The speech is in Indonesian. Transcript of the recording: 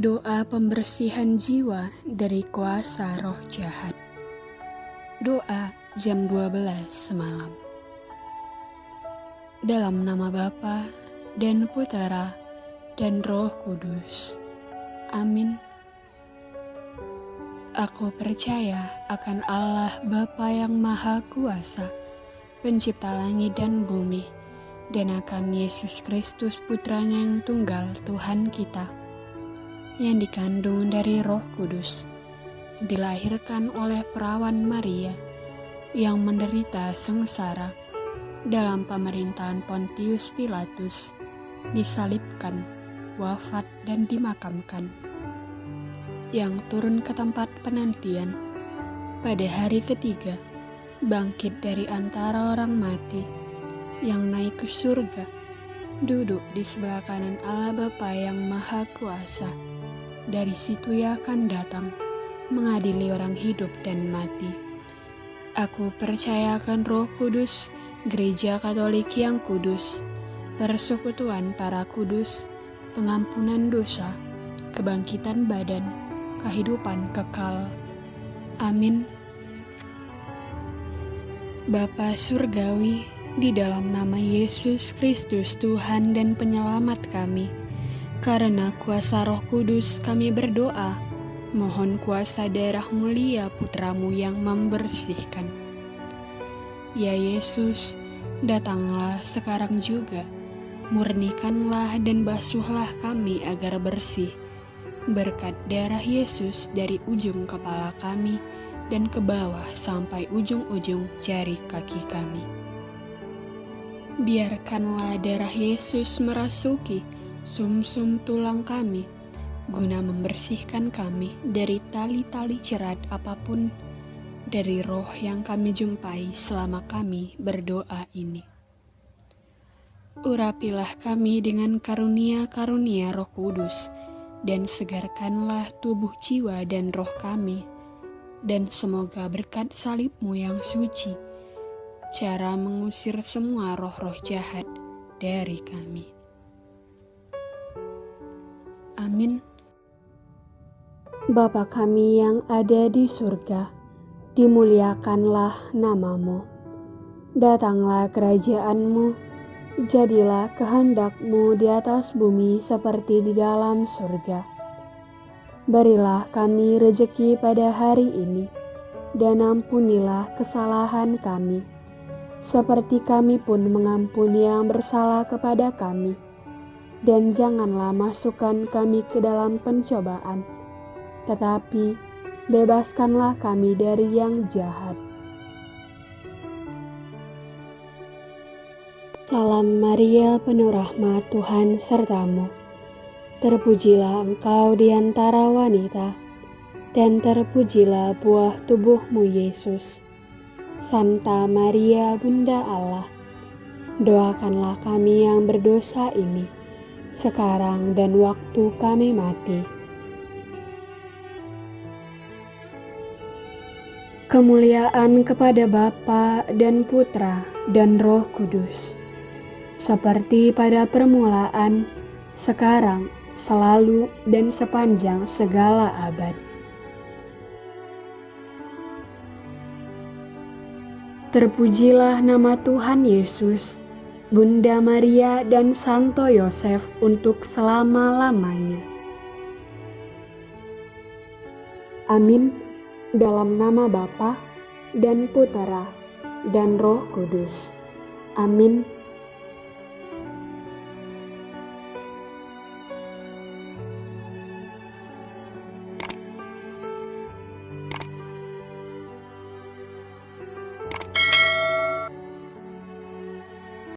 Doa pembersihan jiwa dari kuasa roh jahat. Doa jam 12 semalam. Dalam nama Bapa dan Putera dan Roh Kudus. Amin. Aku percaya akan Allah Bapa yang Maha Kuasa, pencipta langit dan bumi, dan akan Yesus Kristus Putranya yang tunggal Tuhan kita, yang dikandung dari Roh Kudus, dilahirkan oleh perawan Maria, yang menderita sengsara dalam pemerintahan Pontius Pilatus, disalibkan, wafat, dan dimakamkan, yang turun ke tempat penantian pada hari ketiga, bangkit dari antara orang mati, yang naik ke surga, duduk di sebelah kanan Allah Bapa yang Maha Kuasa dari situ ia akan datang mengadili orang hidup dan mati. Aku percaya akan roh kudus, gereja katolik yang kudus, persekutuan para kudus, pengampunan dosa, kebangkitan badan, kehidupan kekal. Amin. Bapa Surgawi, di dalam nama Yesus Kristus Tuhan dan Penyelamat kami, karena kuasa roh kudus kami berdoa, mohon kuasa darah mulia putramu yang membersihkan. Ya Yesus, datanglah sekarang juga, murnikanlah dan basuhlah kami agar bersih, berkat darah Yesus dari ujung kepala kami dan ke bawah sampai ujung-ujung jari kaki kami. Biarkanlah darah Yesus merasuki sum-sum tulang kami, guna membersihkan kami dari tali-tali cerat apa pun dari roh yang kami jumpai selama kami berdoa ini. Urapilah kami dengan karunia-karunia roh kudus, dan segarkanlah tubuh jiwa dan roh kami, dan semoga berkat salibmu yang suci, cara mengusir semua roh-roh jahat dari kami. Amin. Bapa kami yang ada di surga, dimuliakanlah namamu. Datanglah kerajaanmu, jadilah kehendakmu di atas bumi seperti di dalam surga. Berilah kami rejeki pada hari ini, dan ampunilah kesalahan kami, seperti kami pun mengampuni yang bersalah kepada kami dan janganlah masukkan kami ke dalam pencobaan, tetapi bebaskanlah kami dari yang jahat. Salam Maria, penuh rahmat Tuhan sertamu. Terpujilah engkau di antara wanita, dan terpujilah buah tubuhmu Yesus. Santa Maria, Bunda Allah, doakanlah kami yang berdosa ini sekarang dan waktu kami mati. Kemuliaan kepada Bapa dan Putra dan Roh Kudus, seperti pada permulaan, sekarang, selalu, dan sepanjang segala abad. Terpujilah nama Tuhan Yesus Bunda Maria dan Santo Yosef untuk selama-lamanya. Amin. Dalam nama Bapa dan Putera dan Roh Kudus. Amin.